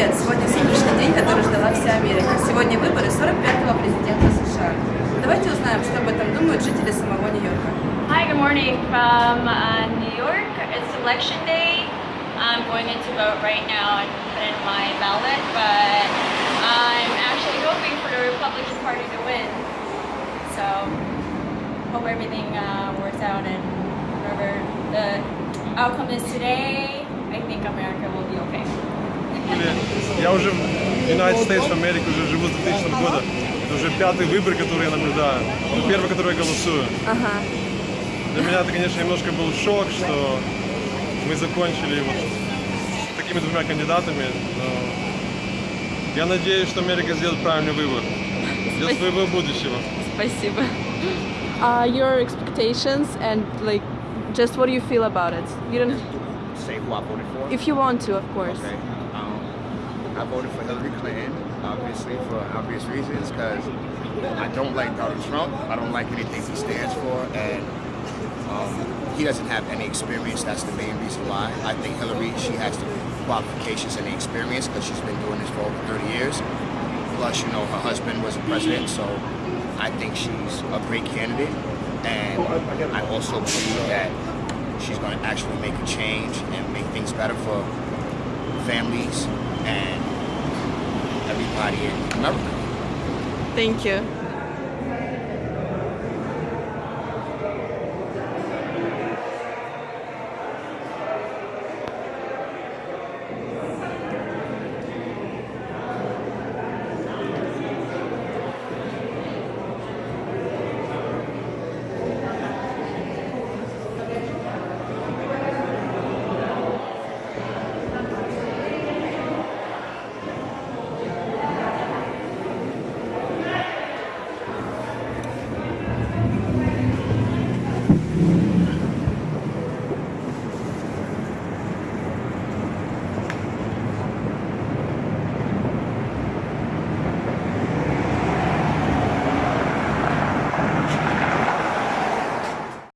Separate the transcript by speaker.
Speaker 1: Привет! Сегодня сегодняшний день, который ждала вся Америка. Сегодня выборы 45-го президента США. Давайте узнаем, что об этом думают жители самого Нью-Йорка.
Speaker 2: Hi, good morning from uh, New York. It's election day. I'm going in to vote right now and put in my ballot, but I'm actually hoping for the Republican Party to win. So, hope everything uh, works out and whatever the outcome is today, I think America will be okay.
Speaker 3: Я уже в United States of America уже живу с 2000 года. Это уже пятый выбор, который я наблюдаю. Ну, первый, который я голосую.
Speaker 1: Ага.
Speaker 3: Для меня это, конечно, немножко был шок, что мы закончили вот с такими двумя кандидатами. Но я надеюсь, что Америка сделает правильный выбор для своего будущего.
Speaker 1: Спасибо. Uh, your expectations and like just what do you feel about it? You don't
Speaker 4: say who I voted for?
Speaker 1: if you want to, of course.
Speaker 4: Okay. I voted for Hillary Clinton, obviously for obvious reasons, because I don't like Donald Trump. I don't like anything he stands for, and um, he doesn't have any experience. That's the main reason why. I think Hillary, she has the qualifications and the experience because she's been doing this for over 30 years. Plus, you know, her husband was a president, so I think she's a great candidate. And I also believe that she's going to actually make a change and make things better for families
Speaker 1: Thank you.